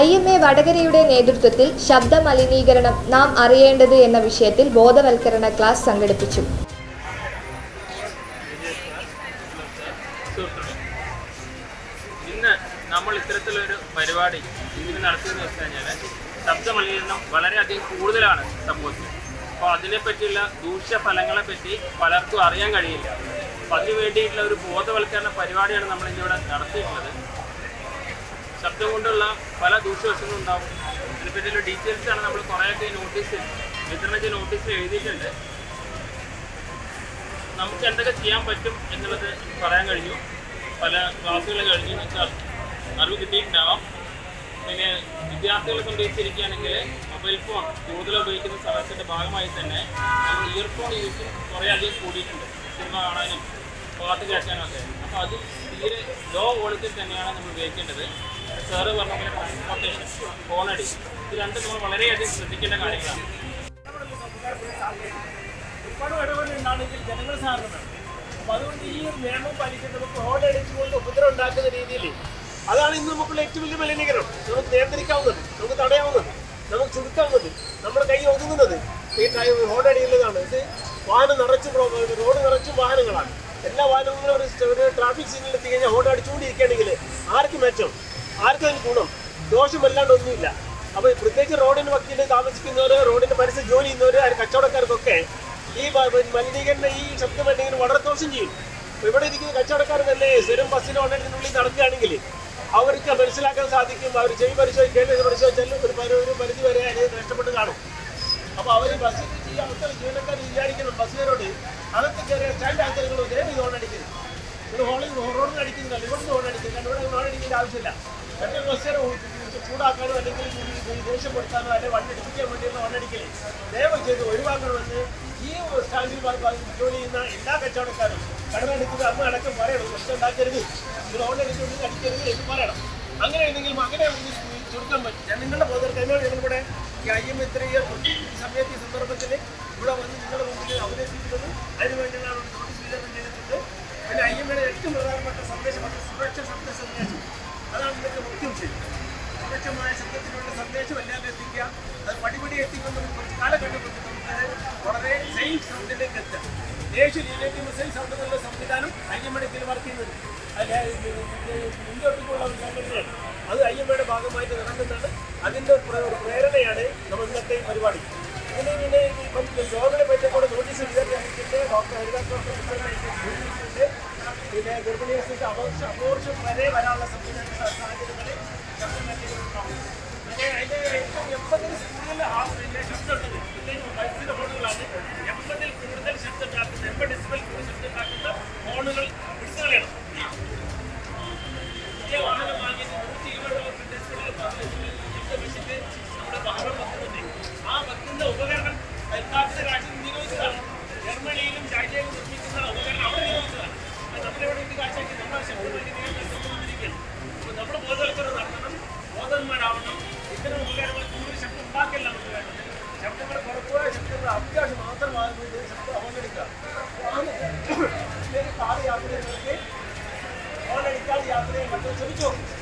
I M A വടകരയുടെ നേതൃത്വത്തിൽ ശബ്ദ മലിനീകരണം നാം അറിയേണ്ടത് എന്ന വിഷയത്തിൽ ബോധവൽക്കരണ ക്ലാസ് സംഘടിപ്പിച്ചു. ഇന്ന് നമ്മൾ ഇത്തരത്തിലൊരു പരിപാടി ഇതിന് നടത്തിയെന്ന് വെച്ച് ശബ്ദ മലിനീകരണം വളരെയധികം കൂടുതലാണ് സമൂഹത്തിൽ അപ്പോൾ അതിനെപ്പറ്റിയുള്ള ദൂഷ്യഫലങ്ങളെ പറ്റി പലർക്കും അറിയാൻ കഴിയില്ല. അപ്പോൾ അതിനു വേണ്ടിയിട്ടുള്ള ഒരു ബോധവൽക്കരണ പരിപാടിയാണ് നമ്മൾ ഇന്നിവിടെ നടത്തിയിട്ടുള്ളത്. ശബ്ദം കൊണ്ടുള്ള പല ദൂഷ്യവശങ്ങളും ഉണ്ടാവും. അതിനെപ്പറ്റിയുള്ള ഡീറ്റെയിൽസ് ആണ് നമ്മൾ കുറേയൊക്കെ നോട്ടീസിൽ വിതരണ ചെയ്ത നോട്ടീസിൽ എഴുതിയിട്ടുണ്ട്. നമുക്ക് എന്തൊക്കെ ചെയ്യാൻ പറ്റും എന്നുള്ളത് പറയാൻ കഴിഞ്ഞു. പല ക്ലാസ്സുകൾ കഴിഞ്ഞു. വെച്ചാൽ അറിവ് കിട്ടിയിട്ടുണ്ടാവാം. പിന്നെ വിദ്യാർത്ഥികളെ സംബന്ധിച്ചിരിക്കുകയാണെങ്കിൽ മൊബൈൽ ഫോൺ കൂടുതൽ ഉപയോഗിക്കുന്ന സമയത്തിന്റെ ഭാഗമായി തന്നെ നമ്മൾ ഇയർഫോൺ യൂസ് കുറേ അധികം കൂടിയിട്ടുണ്ട്. സിനിമ കാണാനും പാട്ട് കേൾക്കാനും ഒക്കെ. അപ്പോൾ അത് തീരെ ലോ ക്വാളിറ്റി തന്നെയാണ് നമ്മൾ ഉപയോഗിക്കേണ്ടത്. സാറ് പറഞ്ഞ പോലെ ട്രാൻസ്പോർട്ടേഷൻ ഫോണടി ഇത് രണ്ടും നമ്മൾ വളരെയധികം ശ്രദ്ധിക്കേണ്ട കാര്യങ്ങളാണ്. ഒരുപാട് ഇടപെടലുണ്ടാണെങ്കിൽ ജനങ്ങൾ സാധനമാണ് അപ്പൊ അതുകൊണ്ട് ഈ ഒരു നിയമം നമുക്ക് റോഡ് അടിച്ചുകൊണ്ട് ഉപദ്രവം ഉണ്ടാക്കുന്ന രീതിയിൽ അതാണ് ഇന്ന് നമുക്കുള്ള ഏറ്റവും വലിയ മലിനീകരണം. നമുക്ക് നിയന്ത്രിക്കാവുന്നത് നമുക്ക് തടയാവുന്നത് നമുക്ക് ചുരുക്കാവുന്നത് നമ്മുടെ കൈ ഒതുങ്ങുന്നത് ഈ റോഡ് അടിയിലുള്ളതാണ്. ഇത് വാഹനം നിറച്ച് റോഡ് നിറച്ചും വാഹനങ്ങളാണ്. എല്ലാ വാഹനങ്ങളും ഒരു ട്രാഫിക് സിഗ്നൽ എത്തിക്കഴിഞ്ഞാൽ കഴിഞ്ഞാൽ ഹോൺ അടിച്ചുകൊണ്ടിരിക്കുകയാണെങ്കിൽ ആർക്ക് മെച്ചം. ആർക്കും അതിന് ഗുണം. ദോഷമല്ലാണ്ട് ഒന്നുമില്ല. അപ്പൊ പ്രത്യേകിച്ച് റോഡിന് വക്കീൽ താമസിക്കുന്നവര് റോഡിന്റെ പരിസര ജോലി ചെയ്യുന്നവര് ആ കച്ചവടക്കാർക്കൊക്കെ ഈ മലിനീകരണ ഈ ശബ്ദ മലിനീകരണം വളരെ ദോഷം ചെയ്യും. ഇവിടെ ഇരിക്കുന്ന കച്ചവടക്കാർ തന്നെ സ്ഥിരം ബസ്സിന് ഉള്ളിൽ നടക്കുകയാണെങ്കിൽ അവർക്ക് മനസ്സിലാക്കാൻ സാധിക്കും. അവർ ചെവി പരിശോധിച്ച് കേൾവി പരിശോധിച്ചാൽ ഒരു പരി- ഒരു പരിധി വരെ അതിന് നഷ്ടപ്പെട്ട് കാണും. അപ്പൊ അവർ ബസ്സിൽ ഈ അവസ്ഥ ജീവനക്കാർ വിചാരിക്കണം. ബസ്സുകാരോട് അകത്ത് കയറിയ സ്റ്റാൻഡ് ആൾക്കാരുകൾ ദയവ് ഇത് ഹോണടിക്കുന്നത് ഒരു ഹോളിൽ റോഡിൽ അടിക്കുന്നില്ല ഇവിടെ ഹോണടിക്കുന്നില്ല ഇവിടെ ഹോണടിക്കേണ്ട ആവശ്യമില്ല. മറ്റൊരു ബസ്സുകാരെ ചൂടാക്കാനോ അല്ലെങ്കിൽ ദേഷ്യപ്പെടുത്താനോ അല്ലെങ്കിൽ വണ്ടി ഇടിപ്പിക്കാൻ വേണ്ടിയുള്ള ഹോൺ അടിക്കൽ ദയവ് ചെയ്ത് ഒഴിവാക്കണമെന്ന് ഈ സ്റ്റാൻഡിൽ ജോലി ചെയ്യുന്ന എല്ലാ കച്ചവടക്കാരും കടമെടുക്കുന്നത് അമ്മ അടക്കം പറയണം. പ്രശ്നം ഉണ്ടാക്കരുത്. നിങ്ങൾ ഹോൺ അടിക്കരുത് എന്ന് പറയണം. അങ്ങനെ ഉണ്ടെങ്കിൽ അങ്ങനെ ചുരുക്കാൻ പറ്റും. ഞാൻ നിങ്ങളുടെ ബോധവൽക്കരണം ഞങ്ങളിവിടെ ഈ എം ഈ സമയത്ത് ഈ സന്ദർഭത്തിൽ ഇവിടെ വന്ന് നിങ്ങളുടെ മുമ്പിൽ അവതരിപ്പിക്കുന്നത്. അതിനുവേണ്ടിയുള്ള നോട്ടീസ് വിതരണം ചെയ്തിട്ടുണ്ട്. പിന്നെ അയ്യമ്മയുടെ ഏറ്റവും പ്രധാനപ്പെട്ട സന്ദേശം സുരക്ഷ സന്ദേശം അതാണ് ഇതിന്റെ മുഖ്യം ചെയ്യും സുരക്ഷമായ ശബ്ദത്തിലുള്ള സന്ദേശം എല്ലാം എത്തിക്കുക. അത് പടിപടി എത്തിക്കുന്ന നമുക്ക് കുറച്ച് കാലം കൊണ്ട് നമുക്കത് വളരെ സേഫ് സൗണ്ടിലേക്ക് ദേശീയ ലീലേറ്റ് മിസൈൽ സൗണ്ട് എന്നുള്ള സംവിധാനം ഐ എം എടുക്കൽ വർക്ക് ചെയ്യുന്നുണ്ട് അതിൽ മുൻപോട്ടുള്ള ഒരു സംഘടനയാണ്. അത് ഐ എം എയുടെ ഭാഗമായിട്ട് നടക്കുന്നതാണ്. അതിന്റെ ഒരു പ്രേരണയാണ് നമ്മൾ ഇന്നത്തെ പരിപാടി. ഇതിന് ഇതിന് ഇപ്പം ഗവൺമെന്റ് പറ്റിയ നോട്ടീസ് വിതരണത്തിന്റെ ഡോക്ടർ ഹരിദാസ് ഡോക്ടർ പിന്നെ ഗർഭിണി അപകർഷം വരെ വരാനുള്ള 그래, 저기 좀.